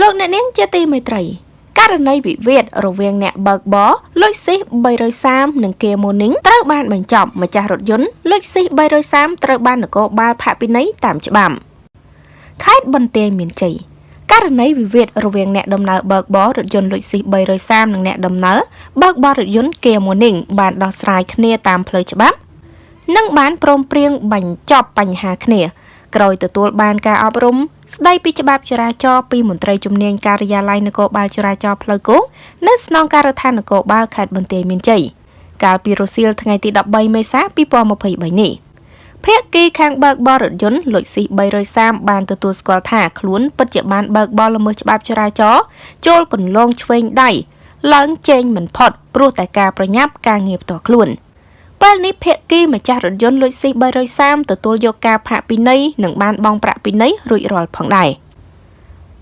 លោកអ្នកនាងជាទីមេត្រីករណីវិវាទរវាងអ្នកបើកបរលុយស៊ីស330និងគេម៉ូនីងត្រូវបានបញ្ចប់ម្ចាស់រថយន្តលុយស៊ីស330ត្រូវបាននគរបាលផាកពិន័យតាមច្បាប់ខេត្តបន្ទាយមានជ័យករណីវិវាទរវាងអ្នកដំណើរបើកបររថយន្តលុយស៊ីស330និងអ្នកដំណើរបើកបររថយន្តគេម៉ូនីងបានដោះស្រាយគ្នាតាមផ្លូវច្បាប់ និងបានព្រមព្រៀងបញ្ចប់បញ្ហាគ្នា ក្រោយទទួលបានការអប់រំ ស្ដីពីច្បាប់ចរាចរណ៍ពីមន្ត្រីជំនាញការិយាល័យនគរបាលចរាចរណ៍ផ្លូវគោកនៅស្នងការដ្ឋាននគរបាលខេត្តបន្ទាយមានជ័យកាលពីរសៀលថ្ងៃទី13មេសា2023នេះភាគីខាងបើកបររថយន្តលុចស៊ី330បានទទួលស្គាល់ថាខ្លួនពិតជាបានបើកបរល្មើសច្បាប់ចរាចរណ៍ចូលកន្លងឆ្វេងដៃឡើងជែងមិនផុតព្រោះតែការប្រញាប់ការងារផ្ទាល់ខ្លួន។ ពេលនេះភៀកគីម្ចាស់រថយន្តលួចស៊ី330ទទួលយកការផាកពិន័យនិងបានបង់ប្រាក់ពិន័យរួចរាល់ផងដែរ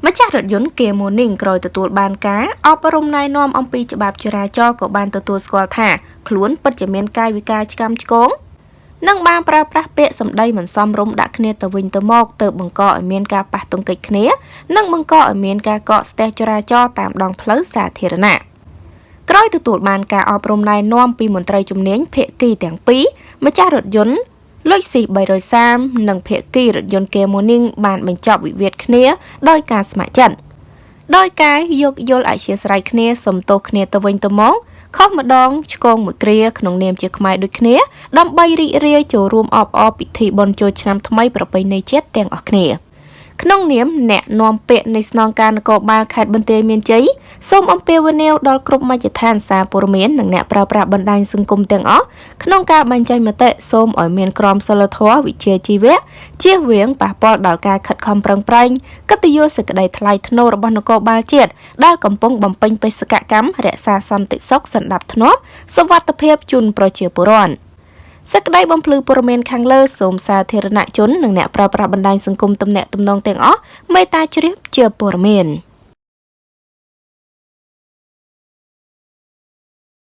ម្ចាស់រថយន្តគេម៉ូនីងក្រោយទទួលបានការអប់រំណែនាំអំពីច្បាប់ចរាចរណ៍ក៏បានទទួលស្គាល់ថាខ្លួនពិតជាមានកាយវិការឆ្កាំឆ្គងនិងបានប្រើប្រាស់ពាក្យសម្ដីមិនសមរម្យដាក់គ្នាទៅវិញទៅមកទៅបង្កឲ្យមានការប៉ះទង្គិចគ្នា និងបង្កឲ្យមានការកកស្ទះចរាចរណ៍តាមដងផ្លូវសាធារណៈក្រោយ ទទួលបានការអប់រំណែនាំពីមន្ត្រីជំនាញភាគីទាំងពីរម្ចាស់រថយន្តលុចស៊ី330និងភាគីរថយន្តគេម៉ូនីងបានបញ្ចប់វិវាទគ្នា ដោយការស្ម័គ្រចិត្តដោយការយកយល់អធ្យាស្រ័យគ្នាសំទោសគ្នាទៅវិញទៅមកខុសម្ដងឆ្កងមួយគ្រាក្នុងនាមជាខ្មែរដូចគ្នា ដើម្បីរីករាយចូលរួមអបអរពិធីបុណ្យចូលឆ្នាំថ្មីប្រពៃណីជាតិទាំងអស់គ្នា។ ក្នុងនាមអ្នកនាំពាក្យនៃស្នងការនគរបាលខេត្តបន្ទាយមានជ័យសូមអំពាវនាវដល់គ្រប់មជ្ឈដ្ឋានសារព័ត៌មាននិងអ្នកប្រើប្រាស់បណ្ដាញសង្គមទាំងអស់ក្នុងការបញ្ចេញមតិសូមឲ្យមានក្រមសីលធម៌វិជ្ជាជីវៈជៀសវាងប៉ះពាល់ដល់ការខិតខំប្រឹងប្រែងកិត្តិយសសេចក្តីថ្លៃថ្នូររបស់នគរបាលជាតិដែលកំពុងបំពេញបេសកកម្មរក្សាសន្តិសុខសណ្ដាប់ធ្នាប់សុវត្ថិភាពជូនប្រជាពលរដ្ឋ សេចក្តីបំភ្លឺព័ត៌មានខាងលើសូមសាធារណជននិងអ្នកប្រើប្រាស់បណ្ដាញសង្គមទំនាក់ទំនងទាំងអស់មេត្តាជ្រាបជាព័ត៌មាន។